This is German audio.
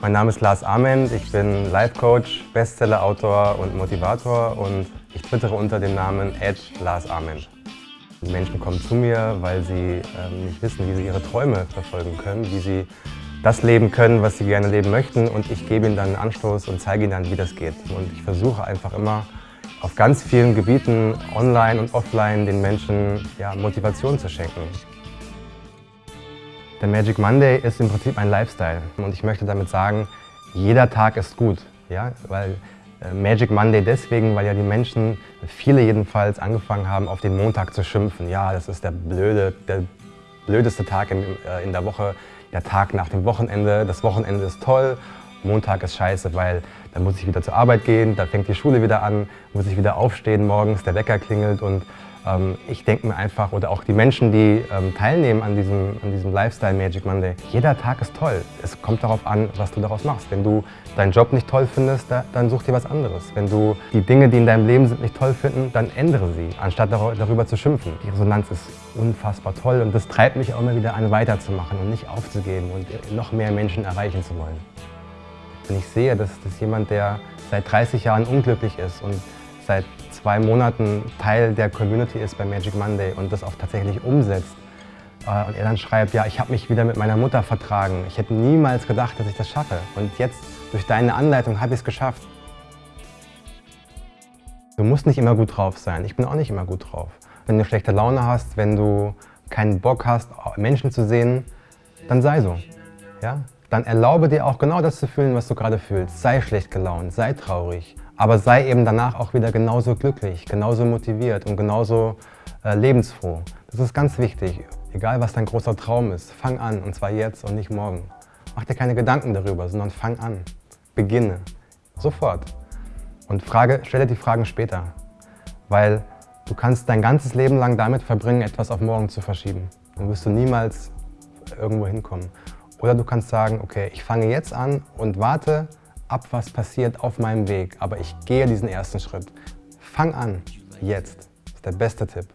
Mein Name ist Lars Ament, ich bin Life Coach, Bestseller-Autor und Motivator und ich twittere unter dem Namen Edge Lars Ament. Die Menschen kommen zu mir, weil sie ähm, nicht wissen, wie sie ihre Träume verfolgen können, wie sie das leben können, was sie gerne leben möchten und ich gebe ihnen dann einen Anstoß und zeige ihnen dann, wie das geht. Und ich versuche einfach immer auf ganz vielen Gebieten, online und offline, den Menschen ja, Motivation zu schenken. Der Magic Monday ist im Prinzip ein Lifestyle und ich möchte damit sagen, jeder Tag ist gut. Ja? Weil äh, Magic Monday deswegen, weil ja die Menschen, viele jedenfalls, angefangen haben, auf den Montag zu schimpfen. Ja, das ist der, blöde, der blödeste Tag in, äh, in der Woche, der Tag nach dem Wochenende. Das Wochenende ist toll, Montag ist scheiße, weil dann muss ich wieder zur Arbeit gehen, da fängt die Schule wieder an, muss ich wieder aufstehen morgens, der Wecker klingelt und ich denke mir einfach, oder auch die Menschen, die ähm, teilnehmen an diesem, an diesem Lifestyle Magic Monday, jeder Tag ist toll. Es kommt darauf an, was du daraus machst. Wenn du deinen Job nicht toll findest, dann such dir was anderes. Wenn du die Dinge, die in deinem Leben sind, nicht toll finden, dann ändere sie, anstatt darüber zu schimpfen. Die Resonanz ist unfassbar toll und das treibt mich auch immer wieder an, weiterzumachen und nicht aufzugeben und noch mehr Menschen erreichen zu wollen. Wenn ich sehe, dass, dass jemand, der seit 30 Jahren unglücklich ist und seit zwei Monaten Teil der Community ist bei Magic Monday und das auch tatsächlich umsetzt. Äh, und er dann schreibt, ja, ich habe mich wieder mit meiner Mutter vertragen. Ich hätte niemals gedacht, dass ich das schaffe. Und jetzt, durch deine Anleitung, habe ich es geschafft. Du musst nicht immer gut drauf sein. Ich bin auch nicht immer gut drauf. Wenn du schlechte Laune hast, wenn du keinen Bock hast, Menschen zu sehen, dann sei so. Ja? Dann erlaube dir auch genau das zu fühlen, was du gerade fühlst. Sei schlecht gelaunt, sei traurig, aber sei eben danach auch wieder genauso glücklich, genauso motiviert und genauso äh, lebensfroh. Das ist ganz wichtig. Egal, was dein großer Traum ist, fang an und zwar jetzt und nicht morgen. Mach dir keine Gedanken darüber, sondern fang an. Beginne. Sofort. Und frage, stelle die Fragen später. Weil du kannst dein ganzes Leben lang damit verbringen, etwas auf morgen zu verschieben. Dann wirst du niemals irgendwo hinkommen. Oder du kannst sagen, okay, ich fange jetzt an und warte, ab, was passiert auf meinem Weg, aber ich gehe diesen ersten Schritt. Fang an, jetzt. Das ist der beste Tipp.